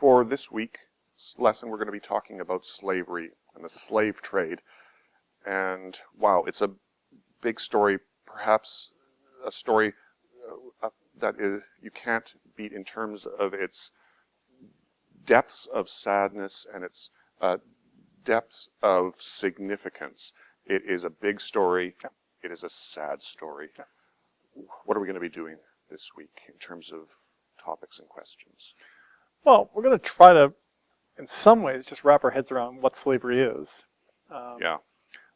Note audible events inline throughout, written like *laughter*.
For this week's lesson, we're going to be talking about slavery and the slave trade. And wow, it's a big story, perhaps a story uh, uh, that is, you can't beat in terms of its depths of sadness and its uh, depths of significance. It is a big story. It is a sad story. What are we going to be doing this week in terms of topics and questions? Well, we're going to try to, in some ways, just wrap our heads around what slavery is. Um, yeah.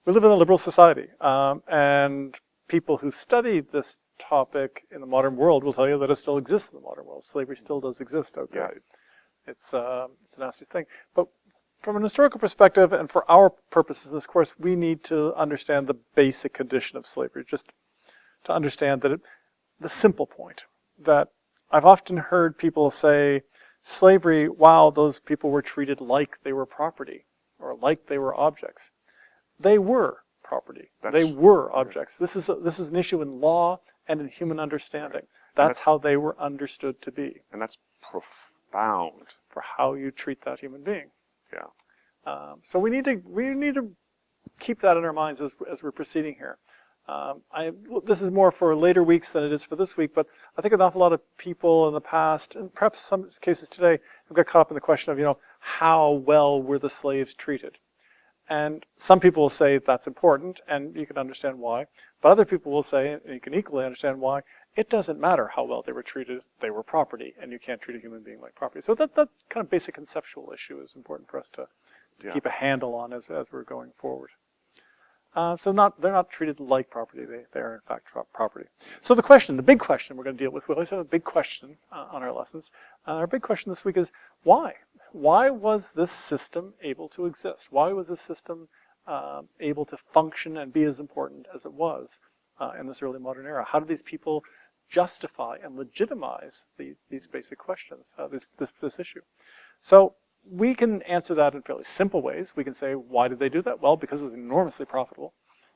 We live in a liberal society, um, and people who study this topic in the modern world will tell you that it still exists in the modern world. Slavery still does exist out there. Yeah. It's, uh, it's a nasty thing. But from an historical perspective, and for our purposes in this course, we need to understand the basic condition of slavery, just to understand that it, the simple point, that I've often heard people say, slavery, while those people were treated like they were property or like they were objects. They were property. That's, they were objects. This is, a, this is an issue in law and in human understanding. That's, that's how they were understood to be. And that's profound. For how you treat that human being. Yeah. Um, so we need to we need to keep that in our minds as, as we're proceeding here. Um, I, this is more for later weeks than it is for this week, but I think an awful lot of people in the past, and perhaps some cases today, have got caught up in the question of, you know, how well were the slaves treated? And some people will say that's important, and you can understand why. But other people will say, and you can equally understand why, it doesn't matter how well they were treated, they were property, and you can't treat a human being like property. So that, that kind of basic conceptual issue is important for us to, to yeah. keep a handle on as, as we're going forward. Uh, so not they're not treated like property. They, they are in fact property. So the question, the big question we're going to deal with, we always have a big question uh, on our lessons. Uh, our big question this week is why? Why was this system able to exist? Why was this system uh, able to function and be as important as it was uh, in this early modern era? How did these people justify and legitimize these, these basic questions, this, this, this issue? So we can answer that in fairly simple ways. We can say, why did they do that? Well, because it was enormously profitable.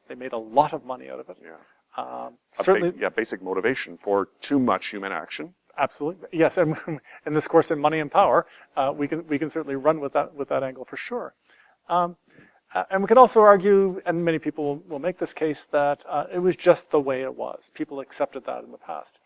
They made a lot of money out of it. Yeah. Um, certainly, yeah, basic motivation for too much human action. Absolutely, yes. And *laughs* in this course, in money and power, uh, we can we can certainly run with that with that angle for sure. Um, uh, and we can also argue, and many people will, will make this case, that uh, it was just the way it was. People accepted that in the past.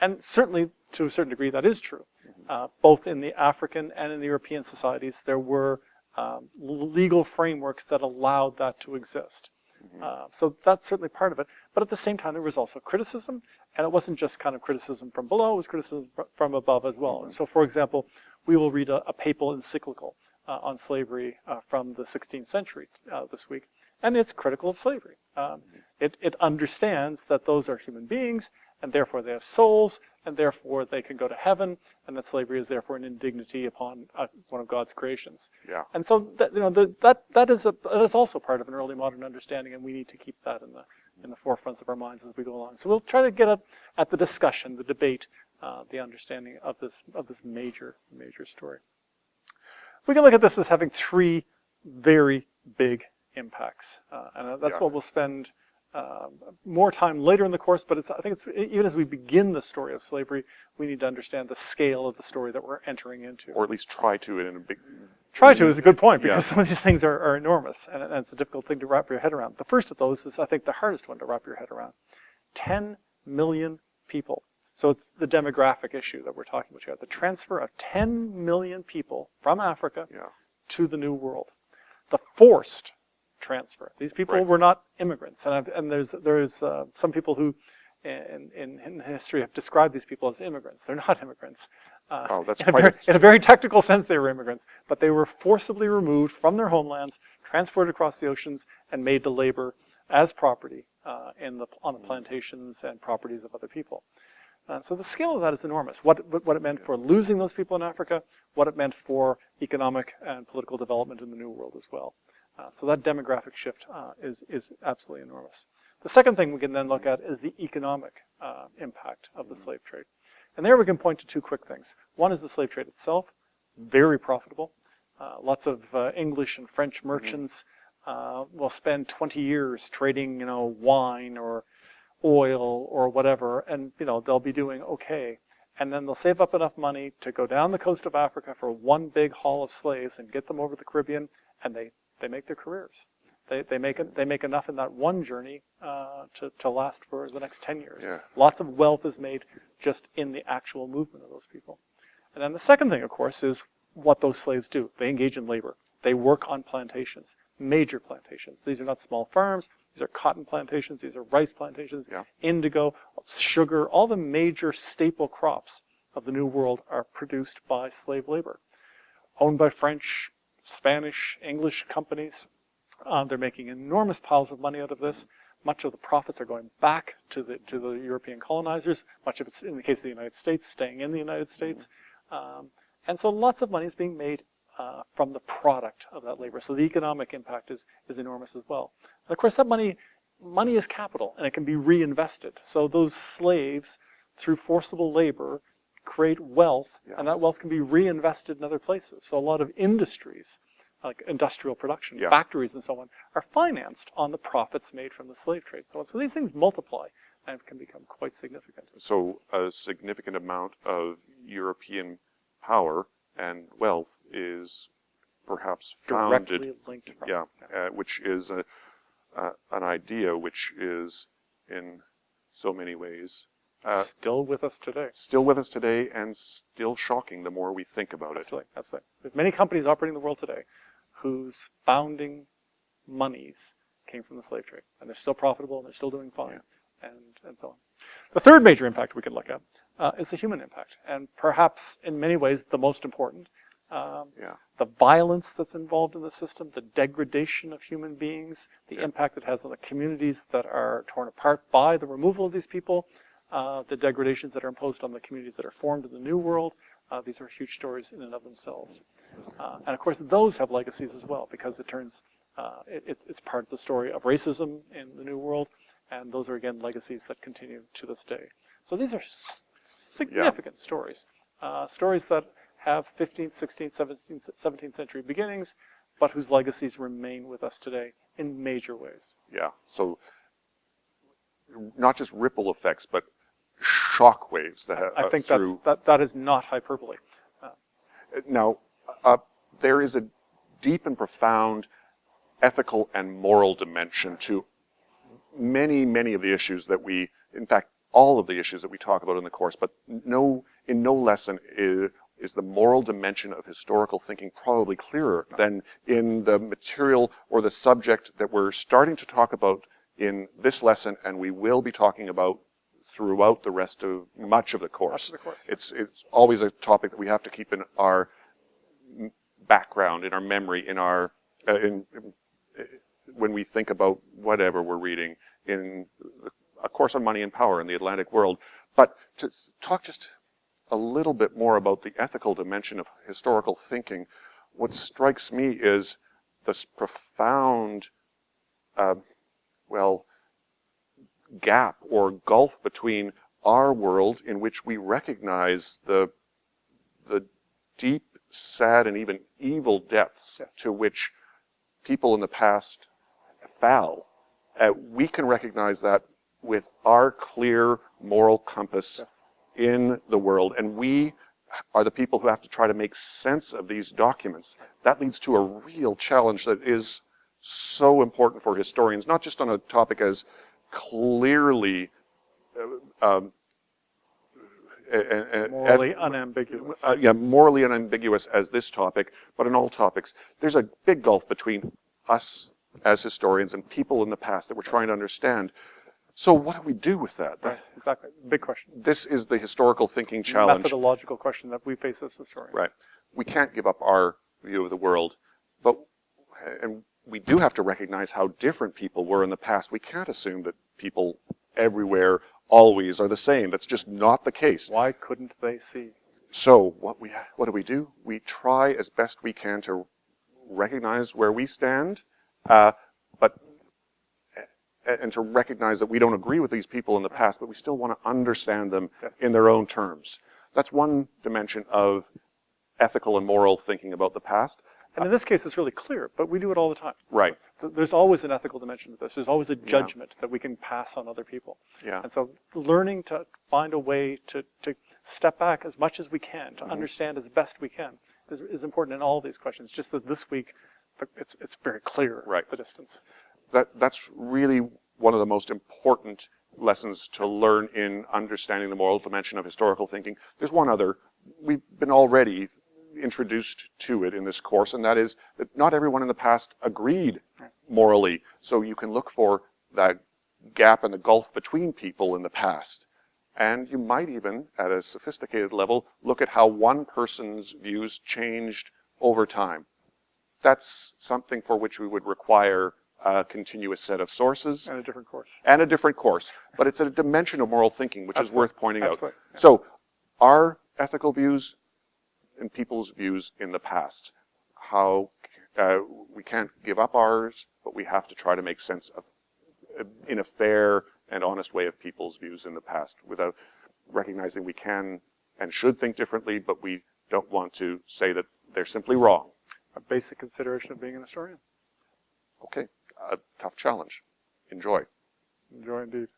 And certainly, to a certain degree, that is true. Uh, both in the African and in the European societies, there were um, legal frameworks that allowed that to exist. Mm-hmm. Uh, so that's certainly part of it. But at the same time, there was also criticism, and it wasn't just kind of criticism from below, it was criticism from above as well. And so, for example, we will read a, a papal encyclical uh, on slavery uh, from the 16th century uh, this week, and it's critical of slavery. Um, mm-hmm. it, it understands that those are human beings, and therefore they have souls, and therefore they can go to heaven, and that slavery is therefore an indignity upon uh, one of God's creations. Yeah. And so that you know the, that that is a that is also part of an early modern understanding, and we need to keep that in the in the forefronts of our minds as we go along. So we'll try to get at, at the discussion, the debate, uh, the understanding of this of this major major story. We can look at this as having three very big impacts, uh, and that's yeah. what we'll spend um, more time later in the course, but I think it's even as we begin the story of slavery, we need to understand the scale of the story that we're entering into. Or at least try to in a big... Try to is a good point, because yeah. some of these things are, are enormous, and, and, it's a difficult thing to wrap your head around. The first of those is, I think, the hardest one to wrap your head around. 10 million people. So it's the demographic issue that we're talking about here. The transfer of 10 million people from Africa yeah. to the New World. The forced transfer. These people right. were not immigrants, and, I've, and there's there's uh, some people who, in, in, in history, have described these people as immigrants. They're not immigrants. Uh, oh, that's *laughs* in, a very, in a very technical sense, they were immigrants, but they were forcibly removed from their homelands, transported across the oceans, and made to labor as property uh, in the on the plantations and properties of other people. Uh, so the scale of that is enormous. What, what it meant for losing those people in Africa, what it meant for economic and political development in the New World as well. Uh, so that demographic shift uh, is, is absolutely enormous. The second thing we can then look at is the economic uh, impact of the slave trade. And there we can point to two quick things. One is the slave trade itself, very profitable. Uh, lots of uh, English and French mm-hmm. merchants mm-hmm. will spend 20 years trading, you know, wine or oil or whatever, and you know they'll be doing okay. and then they'll save up enough money to go down the coast of Africa for one big haul of slaves and get them over the Caribbean, and they, they make their careers. They, they, make, it- they make enough in that one journey uh, to, to last for the next 10 years. Yeah. Lots of wealth is made just in the actual movement of those people. And then the second thing, of course, is what those slaves do. They engage in labor. They work on plantations, major plantations. These are not small farms. These are cotton plantations. These are rice plantations, Yeah. indigo, sugar. All the major staple crops of the New World are produced by slave labor, owned by French, Spanish, English companies. Uh, they're making enormous piles of money out of this. Much of the profits are going back to the to the European colonizers. Much of it's, in the case of the United States, staying in the United States. Um, and so lots of money is being made uh, from the product of that labor. So the economic impact is, is enormous as well. And of course, that money, money is capital and it can be reinvested. So those slaves, through forcible labor, create wealth Yeah. and that wealth can be reinvested in other places. So a lot of industries, like industrial production, Yeah. factories and so on, are financed on the profits made from the slave trade. So, so these things multiply and can become quite significant. So a significant amount of European power and wealth is perhaps founded, Directly linked from yeah, uh, which is a, uh, an idea which is in so many ways uh, still with us today. still with us today and still shocking the more we think about it. Absolutely, absolutely. There's many companies operating the world today whose founding monies came from the slave trade, and they're still profitable and they're still doing fine, and and so on. The third major impact we can look at uh, is the human impact, and perhaps in many ways the most important. Um, Yeah. the violence that's involved in the system, the degradation of human beings, the impact it has on the communities that are torn apart by the removal of these people, uh, the degradations that are imposed on the communities that are formed in the New World. Uh, these are huge stories in and of themselves. Uh, and of course, those have legacies as well because it turns, uh, it, it's- it's part of the story of racism in the New World. And those are, again, legacies that continue to this day. So these are s- significant stories. Uh, stories that have 15th, 16th, 17th, 17th century beginnings, but whose legacies remain with us today in major ways. Yeah. So not just ripple effects, but shock waves that have, I think uh, through that's, that, that is not hyperbole. Now, uh, there is a deep and profound ethical and moral dimension to many, many of the issues that we, in fact, all of the issues that we talk about in the course, but no, in no lesson is, is the moral dimension of historical thinking probably clearer than in the material or the subject that we're starting to talk about in this lesson and we will be talking about throughout the rest of much of the course. of the course. It's, it's always a topic that we have to keep in our background, in our memory, in our, uh, in, in- when we think about whatever we're reading in A Course on Money and Power in the Atlantic World. But to talk just a little bit more about the ethical dimension of historical thinking, what strikes me is this profound, uh, well, gap or gulf between our world in which we recognize the, the deep, sad, and even evil depths Yes. to which people in the past fell. Uh, we can recognize that with our clear moral compass Yes. in the world, and we are the people who have to try to make sense of these documents. That leads to a real challenge that is so important for historians, not just on a topic as clearly uh, um, Morally unambiguous. uh, yeah, morally unambiguous as this topic, but in all topics. There's a big gulf between us as historians and people in the past that we're trying to understand. So what do we do with that? right, exactly. Big question. This is the historical thinking challenge. Methodological question that we face as historians. Right. We can't give up our view of the world, but and we do have to recognize how different people were in the past. We can't assume that people everywhere always are the same. That's just not the case. Why couldn't they see? So what we what do we do? We try as best we can to recognize where we stand, uh, but and to recognize that we don't agree with these people in the past, but we still want to understand them Yes. in their own terms. That's one dimension of ethical and moral thinking about the past. And in this case, it's really clear, but we do it all the time. Right. There's always an ethical dimension to this. There's always a judgment that we can pass on other people. Yeah. And so learning to find a way to, to step back as much as we can, to mm-hmm. understand as best we can, is, is important in all these questions. Just that this week, it's, it's very clear, Right. the distance. that that's really one of the most important lessons to learn in understanding the moral dimension of historical thinking. There's one other. We've been already introduced to it in this course, and that is that not everyone in the past agreed morally. So you can look for that gap and the gulf between people in the past. And you might even, at a sophisticated level, look at how one person's views changed over time. That's something for which we would require a continuous set of sources And a different course. and a different course. But it's a dimension of moral thinking which is worth pointing out. Absolutely. So, our ethical views and people's views in the past, how uh, we can't give up ours, but we have to try to make sense of, uh, in a fair and honest way, of people's views in the past, without recognizing we can and should think differently, but we don't want to say that they're simply wrong. A basic consideration of being an historian. Okay, a tough challenge. Enjoy. Enjoy indeed.